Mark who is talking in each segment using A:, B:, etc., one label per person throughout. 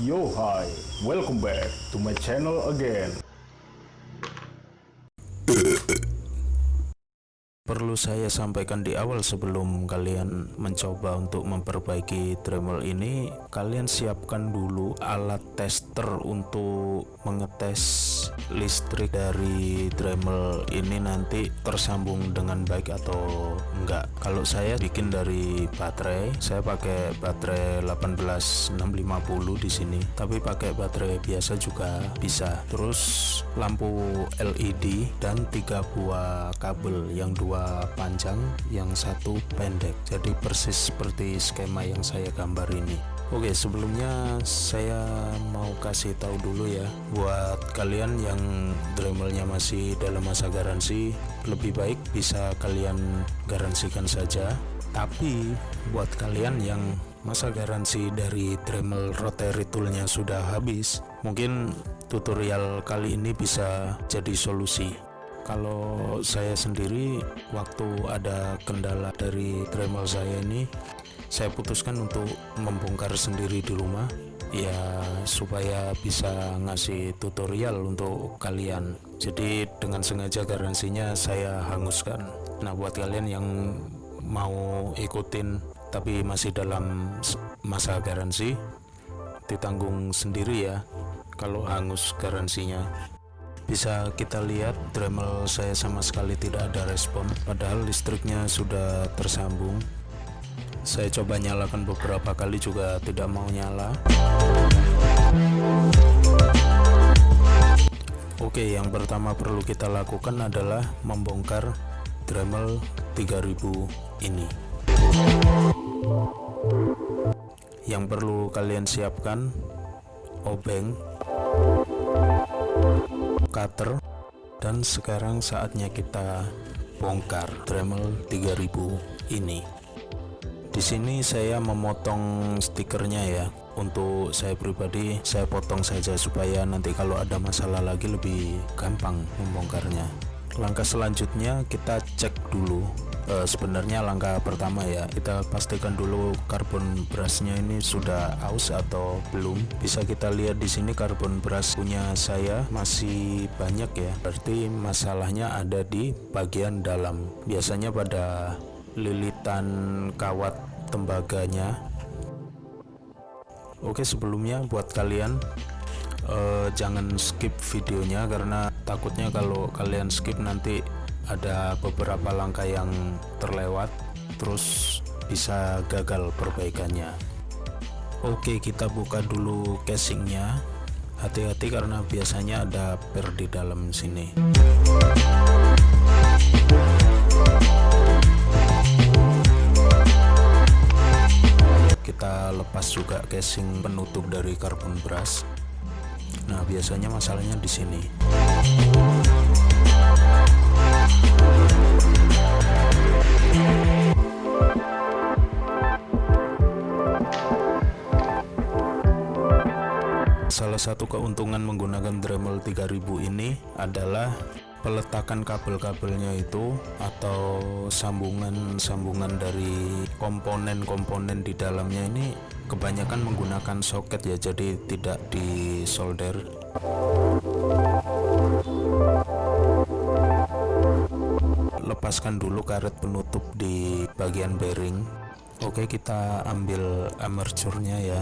A: Yo hi, welcome back to my channel again.
B: Perlu saya sampaikan di awal sebelum kalian mencoba untuk memperbaiki Dremel ini Kalian siapkan dulu alat tester untuk mengetes listrik dari Dremel ini nanti tersambung dengan baik atau enggak. Kalau saya bikin dari baterai, saya pakai baterai 18650 di sini. Tapi pakai baterai biasa juga bisa. Terus lampu LED dan tiga buah kabel yang dua panjang yang satu pendek. Jadi persis seperti skema yang saya gambar ini. Oke sebelumnya saya mau kasih tahu dulu ya buat kalian yang Dremelnya masih dalam masa garansi lebih baik bisa kalian garansikan saja. Tapi buat kalian yang masa garansi dari Dremel rotary toolnya sudah habis mungkin tutorial kali ini bisa jadi solusi kalau saya sendiri waktu ada kendala dari Dremel saya ini saya putuskan untuk membongkar sendiri di rumah ya supaya bisa ngasih tutorial untuk kalian. Jadi dengan sengaja garansinya saya hanguskan. Nah buat kalian yang mau ikutin tapi masih dalam masa garansi ditanggung sendiri ya kalau hangus garansinya bisa kita lihat Dremel saya sama sekali tidak ada respon padahal listriknya sudah tersambung. Saya coba nyalakan beberapa kali juga tidak mau nyala. Oke yang pertama perlu kita lakukan adalah membongkar Dremel 3000 ini. Yang perlu kalian siapkan obeng cutter dan sekarang saatnya kita bongkar Dremel 3000 ini. Di sini saya memotong stikernya ya. Untuk saya pribadi saya potong saja supaya nanti kalau ada masalah lagi lebih gampang membongkarnya. Langkah selanjutnya kita cek dulu e, sebenarnya langkah pertama ya kita pastikan dulu karbon brushnya ini sudah aus atau belum. Bisa kita lihat di sini karbon brush punya saya masih banyak ya. Berarti masalahnya ada di bagian dalam. Biasanya pada lilitan kawat tembaganya. Oke sebelumnya buat kalian uh, jangan skip videonya karena takutnya kalau kalian skip nanti ada beberapa langkah yang terlewat terus bisa gagal perbaikannya. Oke kita buka dulu casingnya. Hati-hati karena biasanya ada per di dalam sini. Kita lepas juga casing penutup dari carbon brush nah biasanya masalahnya di sini keuntungan menggunakan Dremel 3000 ini adalah peletakan kabel-kabelnya itu atau sambungan-sambungan dari komponen-komponen di dalamnya ini kebanyakan menggunakan soket ya jadi tidak di solder lepaskan dulu karet penutup di bagian bearing. Oke kita ambil amercurnya ya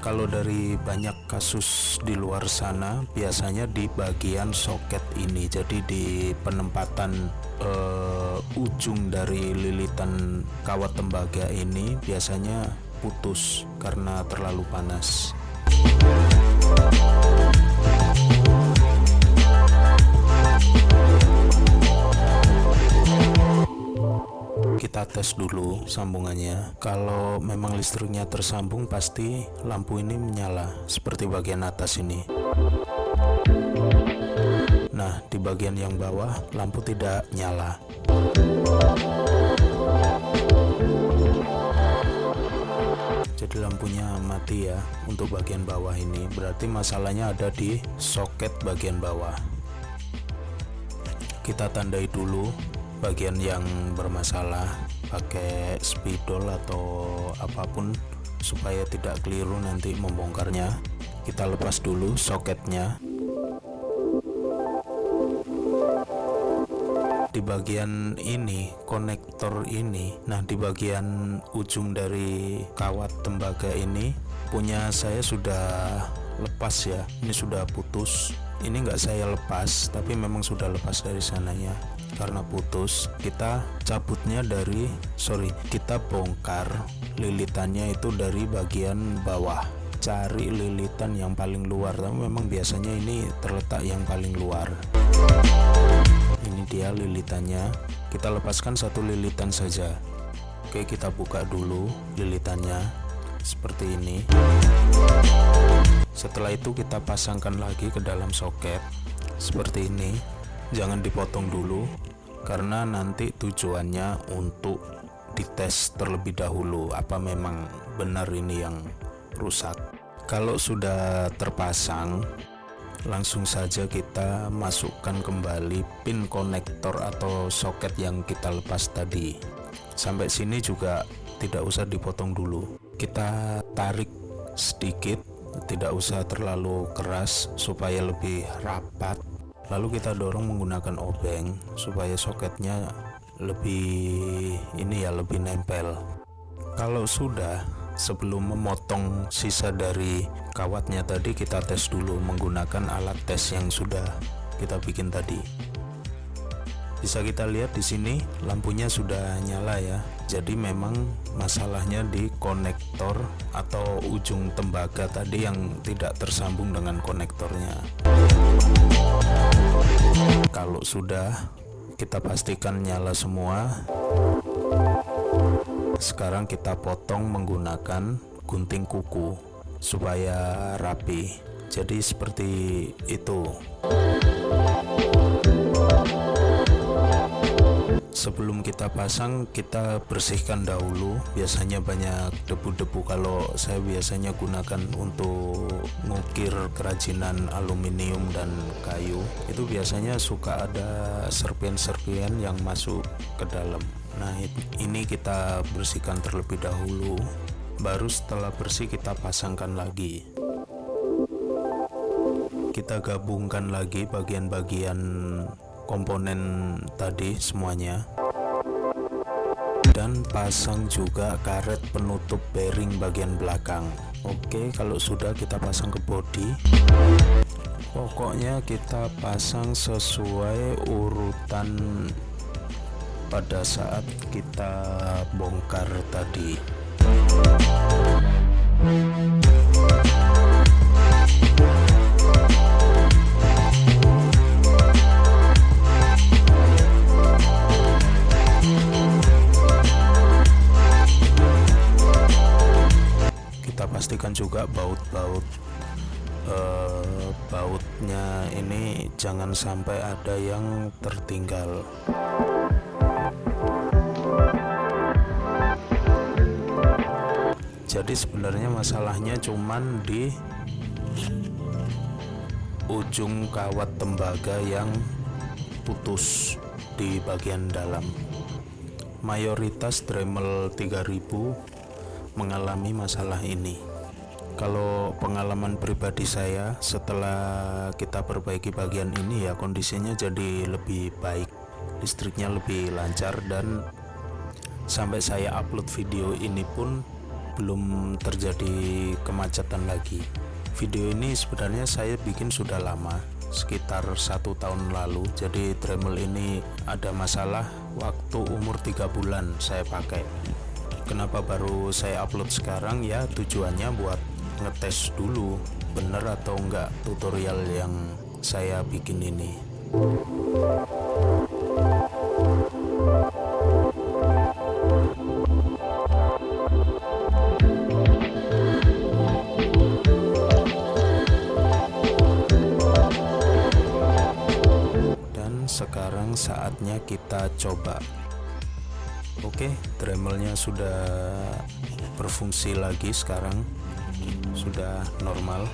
B: kalau dari banyak kasus di luar sana biasanya di bagian soket ini jadi di penempatan uh, ujung dari lilitan kawat tembaga ini biasanya putus karena terlalu panas kita tes dulu sambungannya. Kalau memang listriknya tersambung pasti lampu ini menyala seperti bagian atas ini. Nah di bagian yang bawah lampu tidak nyala. Jadi lampunya mati ya untuk bagian bawah ini. Berarti masalahnya ada di soket bagian bawah. Kita tandai dulu bagian yang bermasalah pakai spidol atau apa pun supaya tidak keliru nanti membongkarnya. Kita lepas dulu soketnya. Di bagian ini konektor ini nah di bagian ujung dari kawat tembaga ini punya saya sudah lepas ya. Ini sudah putus. Ini enggak saya lepas tapi memang sudah lepas dari sananya karena putus kita cabutnya dari sorry kita bongkar lilitannya itu dari bagian bawah. Cari lilitan yang paling luar. Tapi memang biasanya ini terletak yang paling luar. Ini dia lilitannya. Kita lepaskan satu lilitan saja. Oke kita buka dulu lilitannya seperti ini. Setelah itu kita pasangkan lagi ke dalam soket seperti ini jangan dipotong dulu karena nanti tujuannya untuk dites terlebih dahulu apa memang benar ini yang rusak. Kalau sudah terpasang langsung saja kita masukkan kembali pin konektor atau soket yang kita lepas tadi. Sampai sini juga tidak usah dipotong dulu. Kita tarik sedikit tidak usah terlalu keras supaya lebih rapat lalu kita dorong menggunakan obeng supaya soketnya lebih ini ya lebih nempel. Kalau sudah sebelum memotong sisa dari kawatnya tadi kita tes dulu menggunakan alat tes yang sudah kita bikin tadi. Bisa kita lihat di sini lampunya sudah nyala ya jadi memang masalahnya di konektor atau ujung tembaga tadi yang tidak tersambung dengan konektornya. Kalau sudah kita pastikan nyala semua. Sekarang kita potong menggunakan gunting kuku supaya rapi. Jadi seperti itu sebelum kita pasang kita bersihkan dahulu. Biasanya banyak debu-debu. Kalau saya biasanya gunakan untuk ngukir kerajinan aluminium dan kayu. Itu biasanya suka ada serpian-serpian yang masuk ke dalam. Nah ini kita bersihkan terlebih dahulu. Baru setelah bersih kita pasangkan lagi. Kita gabungkan lagi bagian-bagian komponen tadi semuanya. Dan pasang juga karet penutup bearing bagian belakang. Oke kalau sudah kita pasang ke bodi. Pokoknya kita pasang sesuai urutan pada saat kita bongkar tadi juga baut-baut uh, bautnya ini jangan sampai ada yang tertinggal. Jadi sebenarnya masalahnya cuman di ujung kawat tembaga yang putus di bagian dalam. Mayoritas Dremel 3000 mengalami masalah ini kalau pengalaman pribadi saya setelah kita perbaiki bagian ini ya kondisinya jadi lebih baik. Listriknya lebih lancar dan sampai saya upload video ini pun belum terjadi kemacetan lagi. Video ini sebenarnya saya bikin sudah lama sekitar satu tahun lalu. Jadi Dremel ini ada masalah waktu umur tiga bulan saya pakai. Kenapa baru saya upload sekarang? Ya tujuannya buat ngetes dulu bener atau enggak tutorial yang saya bikin ini. Sekarang saatnya kita coba. Oke dremelnya sudah berfungsi lagi sekarang sudah normal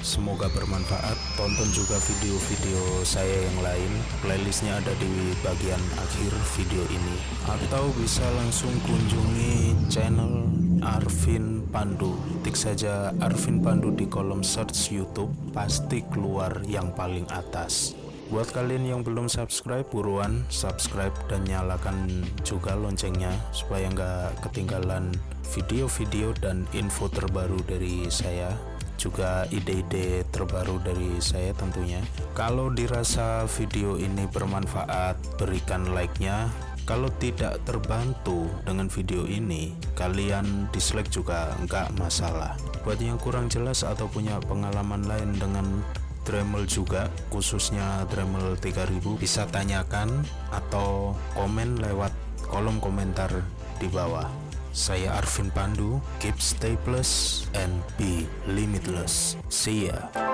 B: Semoga bermanfaat. Tonton juga video-video saya yang lain. Playlistnya ada di bagian akhir video ini. Atau bisa langsung kunjungi channel Arvin Pandu. Tik saja Arvin Pandu di kolom search YouTube, pasti keluar yang paling atas. Buat kalian yang belum subscribe, buruan subscribe dan nyalakan juga loncengnya supaya nggak ketinggalan video-video dan info terbaru dari saya juga ide-ide terbaru dari saya tentunya. Kalau dirasa video ini bermanfaat berikan like-nya. Kalau tidak terbantu dengan video ini kalian dislike juga nggak masalah. Buat yang kurang jelas atau punya pengalaman lain dengan Dremel juga khususnya Dremel 3000 bisa tanyakan atau komen lewat kolom komentar di bawah saya Arvin Pandu keep stay plus and be limitless. See ya